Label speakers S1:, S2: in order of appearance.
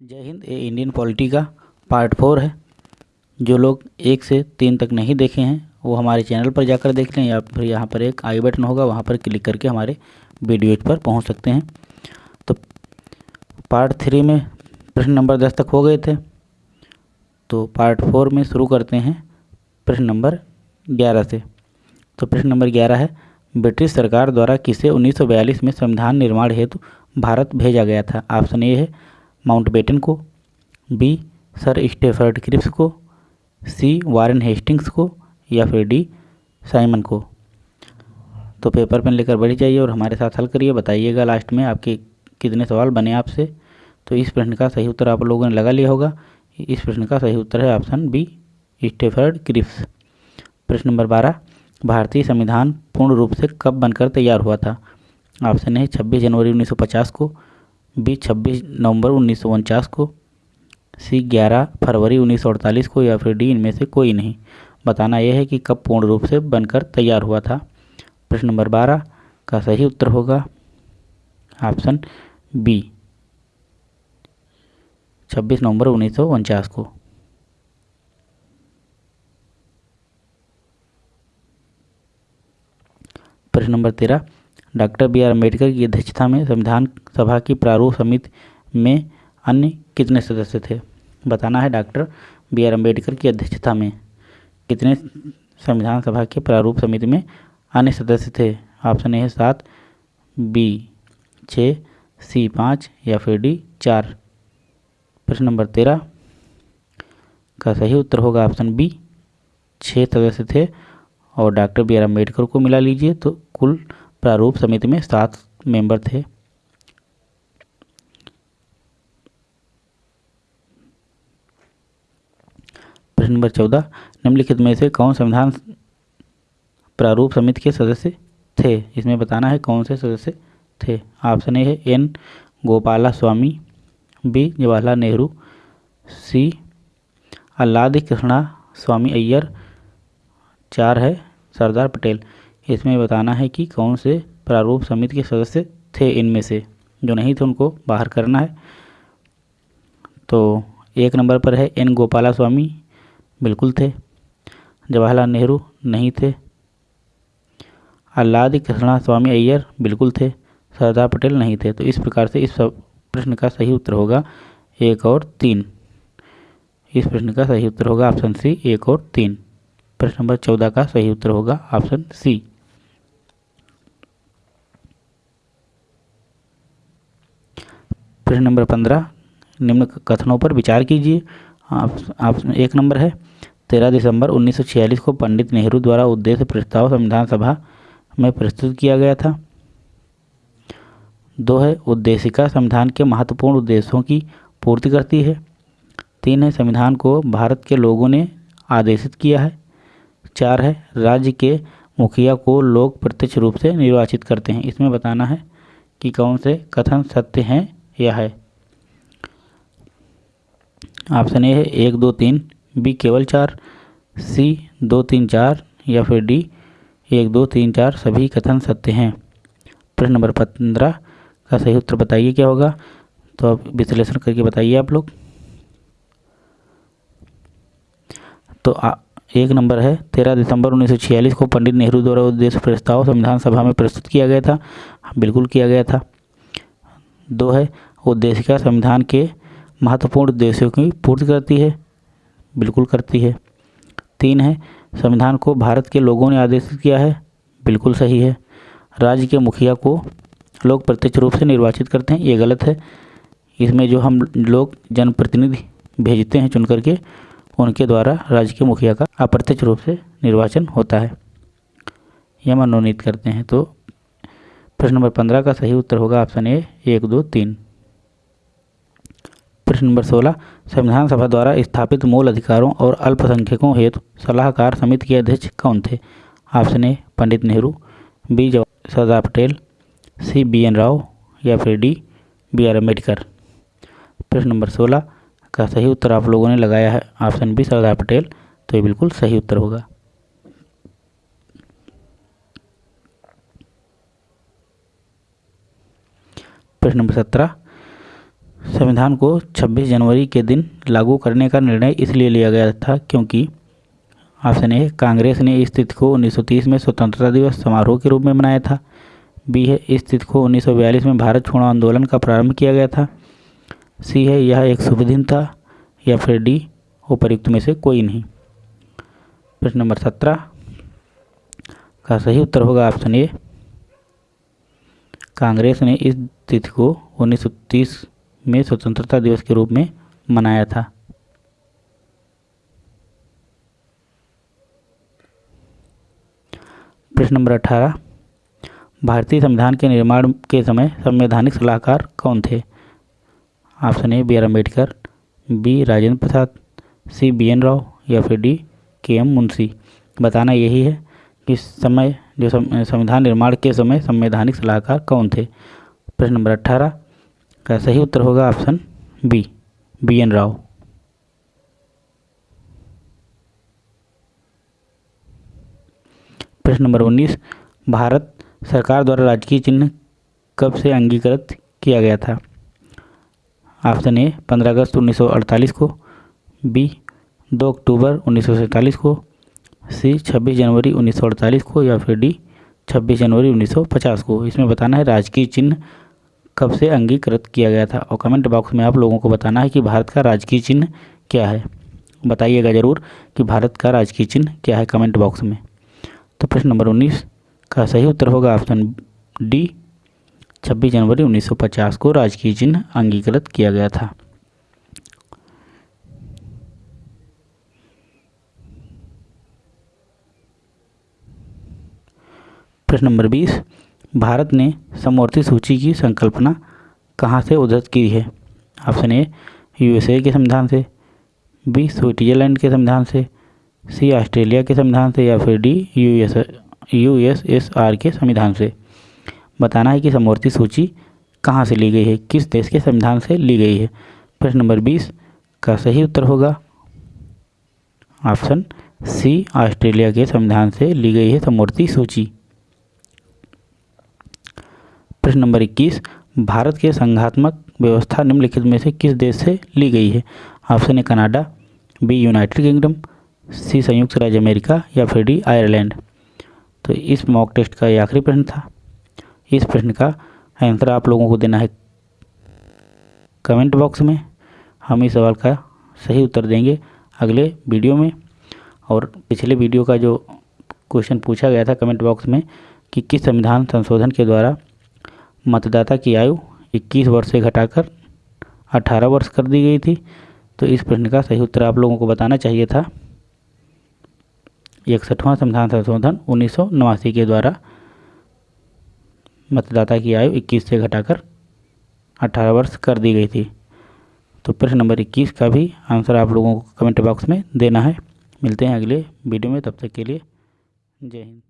S1: जय हिंद, ये Indian polity का पार्ट फोर है। जो लोग एक से तीन तक नहीं देखे हैं, वो हमारे चैनल पर जाकर देख लें या फिर यहाँ पर एक आई बटन होगा, वहाँ पर क्लिक करके हमारे वीडियोज़ पर पहुँच सकते हैं। तो पार्ट थ्री में प्रश्न नंबर दस तक हो गए थे। तो पार्ट फोर में शुरू करते हैं प्रश्न नंबर ग्यारह से। तो प्रश्न नंबर ग्यारह है, ब्रिटिश सरकार द्वारा किसे 1942 में संविधान निर्माण हेतु भारत भेजा गया था? ऑप्शन ए है माउंटबेटन को, बी, सर स्टेफर्ड क्रिप्स को, सी, वारेन हेस्टिंग्स को या फिर डी, साइमन को। तो पेपर पेन लेकर बढ़ जाइए और हमारे साथ हल करिए। बताइएगा लास्ट में आपके कितने सवाल बने आपसे। तो इस प्रश्न का सही उत्तर आप लोगों ने लगा लिया होगा। इस प्रश्न का सही उत्तर है ऑप्शन बी, स्टेफर्ड क्रिप्स। प्रश्न नंबर बारह, भारतीय संविधान पूर्ण रूप से कब बनकर तैयार हुआ था? ऑप्शन है छब्बीस जनवरी 1950 को। बी छब्बीस नवंबर उन्नीस सौ उनचास को, सी ग्यारह फरवरी 1948 को, या फिर डी इनमें से कोई नहीं। बताना यह है कि कब पूर्ण रूप से बनकर तैयार हुआ था। प्रश्न नंबर बारह का सही उत्तर होगा। ऑप्शन बी, छब्बीस नवंबर उन्नीस सौ उनचास को। प्रश्न नंबर तेरह डॉक्टर बी आर अंबेडकर की अध्यक्षता में संविधान सभा की प्रारूप समिति में अन्य कितने सदस्य थे? बताना है डॉक्टर बी आर अंबेडकर की अध्यक्षता में। कितने संविधान सभा के प्रारूप समिति में अन्य सदस्य थे? ऑप्शन ए है सात, बी छः सी पाँच या फिर डी चार। प्रश्न नंबर तेरह का सही उत्तर होगा ऑप्शन बी छः सदस्य थे। और डॉक्टर बी आर अंबेडकर को मिला लीजिए तो कुल प्रारूप समिति में सात मेंबर थे। प्रश्न नंबर चौदह, निम्नलिखित में से कौन संविधान प्रारूप समिति के सदस्य थे? इसमें बताना है कौन से सदस्य थे। ऑप्शन ए है N Gopalaswami B Jawaharlal Nehru, C Alladi Krishnaswami Ayyar, चार है सरदार पटेल। इसमें बताना है कि कौन से प्रारूप समिति के सदस्य थे इनमें से। जो नहीं थे, उनको बाहर करना है। तो एक नंबर पर है, एन गोपाला स्वामी बिल्कुल थे। जवाहरलाल नेहरू नहीं थे। आह्लाद कृष्णा स्वामी अय्यर बिल्कुल थे। सरदार पटेल नहीं थे। तो इस प्रकार से इस प्रश्न का सही उत्तर होगा एक और तीन। इस प्रश्न का सही उत्तर होगा ऑप्शन सी, एक और तीन। प्रश्न नंबर चौदह का सही उत्तर होगा ऑप्शन सी। प्रश्न नंबर पंद्रह निम्न कथनों पर विचार कीजिए। आप, आप एक नंबर है। तेरह दिसंबर 1946 को पंडित नेहरू द्वारा उद्देश्य प्रस्ताव संविधान सभा में प्रस्तुत किया गया था। दो है उद्देशिका संविधान के महत्वपूर्ण उद्देश्यों की पूर्ति करती है। तीन है संविधान को भारत के लोगों ने आदेशित किया है। चार है राज्य के मुखिया को लोग प्रत्यक्ष रूप से निर्वाचित करते हैं। इसमें बताना है कि कौन से कथन सत्य हैं या है। ऑप्शन ए है एक दो तीन बी केवल चार सी दो तीन चार या फिर डी एक दो तीन चार सभी कथन सत्य हैं। प्रश्न नंबर पंद्रह का सही उत्तर बताइए क्या होगा? तो अब विश्लेषण करके बताइए आप लोग। तो आ, एक नंबर है तेरह दिसंबर 1946 को पंडित नेहरू द्वारा उद्देश्य प्रस्ताव संविधान सभा में प्रस्तुत किया गया था। बिल्कुल किया गया था। दो है उद्देशिका संविधान के महत्वपूर्ण उद्देश्यों की पूर्ति करती है, बिल्कुल करती है। तीन है, संविधान को भारत के लोगों ने आदेशित किया है, बिल्कुल सही है। राज्य के मुखिया को लोग प्रत्यक्ष रूप से निर्वाचित करते हैं, ये गलत है। इसमें जो हम लोग जनप्रतिनिधि भेजते हैं चुन करके, उनके द्वारा राज्य के मुखिया का अप्रत्यक्ष रूप से निर्वाचन होता है। यह मनोनीत करते हैं तो प्रश्न नंबर पंद्रह का सही उत्तर होगा, ऑप्शन ए, एक, दो, तीन। प्रश्न नंबर सोलह, संविधान सभा द्वारा स्थापित मूल अधिकारों और अल्पसंख्यकों हेतु सलाहकार समिति के अध्यक्ष कौन थे? Option A, Pandit Nehru, B Sardar Patel, C, B, N Rao, या फिर डी, बी, आर अंबेडकर प्रश्न नंबर सोलह, का सही उत्तर आप लोगों ने लगाया है? Option B, Sardar Patel. तो ये बिल्कुल सही उत्तर होगा। प्रश्न नंबर सत्रह संविधान को 26 जनवरी के दिन लागू करने का निर्णय इसलिए लिया गया था क्योंकि ऑप्शन ए कांग्रेस ने इस तिथि को 1930 में स्वतंत्रता दिवस समारोह के रूप में मनाया था। बी है, इस तिथि को 1942 में भारत छोड़ो आंदोलन का प्रारंभ किया गया था। सी है, यह एक शुभ दिन था या फिर डी उपयुक्त में से कोई नहीं। प्रश्न नंबर सत्रह का सही उत्तर होगा ऑप्शन ए। कांग्रेस ने इस तिथि को 1930 में स्वतंत्रता दिवस के रूप में मनाया था। प्रश्न नंबर अठारह। भारतीय संविधान के निर्माण के समय संवैधानिक सलाहकार कौन थे? Option A, B R Ambedkar, B Rajendra Prasad, C B N Rao या फिर डी के एम मुंशी। बताना यही है कि समय जो संविधान निर्माण के समय संवैधानिक सलाहकार कौन थे? प्रश्न नंबर अट्ठारह का सही उत्तर होगा option B B N Rao. प्रश्न नंबर उन्नीस, भारत सरकार द्वारा राजकीय चिन्ह कब से अंगीकृत किया गया था? ऑप्शन ए, पंद्रह अगस्त 1948 को, बी, दो अक्टूबर उन्नीस सौ सैंतालीस को, सी, छब्बीस जनवरी उन्नीस सौ अड़तालीस को या फिर डी, छब्बीस जनवरी 1950 को। इसमें बताना है राजकीय चिन्ह कब से अंगीकृत किया गया था? और कमेंट बॉक्स में आप लोगों को बताना है कि भारत का राजकीय चिन्ह क्या है। बताइएगा ज़रूर कि भारत का राजकीय चिन्ह क्या है कमेंट बॉक्स में। तो प्रश्न नंबर उन्नीस का सही उत्तर होगा ऑप्शन डी छब्बीस जनवरी 1950 को राजकीय चिन्ह अंगीकृत किया गया था। प्रश्न नंबर बीस। भारत ने समवर्ती सूची की संकल्पना कहाँ से उद्धृत की है? ऑप्शन ए, यूएसए के संविधान से, बी, स्विट्जरलैंड के संविधान से, सी, ऑस्ट्रेलिया के संविधान से या फिर डी, यूएस, यूएसएसआर के संविधान से। बताना है कि समवर्ती सूची कहाँ से ली गई है? किस देश के संविधान से ली गई है? प्रश्न नंबर बीस, का सही उत्तर होगा? ऑप्शन सी, ऑस्ट्रेलिया के संविधान से ली गई है समवर्ती सूची। प्रश्न नंबर इक्कीस, भारत के संघात्मक व्यवस्था निम्नलिखित में से किस देश से ली गई है? Option A Canada, B, United Kingdom, C, संयुक्त राज्य अमेरिका या फिर डी, आयरलैंड। तो इस मॉक टेस्ट का ये आखिरी प्रश्न था। इस प्रश्न का आंसर आप लोगों को देना है कमेंट बॉक्स में। हम इस सवाल का सही उत्तर देंगे अगले वीडियो में। और पिछले वीडियो का जो क्वेश्चन पूछा गया था कमेंट बॉक्स में कि किस संविधान संशोधन के द्वारा मतदाता की आयु 21 वर्ष से घटाकर 18 वर्ष कर दी गई थी। तो इस प्रश्न का सही उत्तर आप लोगों को बताना चाहिए था। इकसठवां संविधान संशोधन उन्नीस सौ नवासी के द्वारा मतदाता की आयु 21 से घटाकर 18 वर्ष कर दी गई थी। तो प्रश्न नंबर 21 का भी आंसर आप लोगों को कमेंट बॉक्स में देना है। मिलते हैं अगले वीडियो में, तब तक के लिए जय हिंद।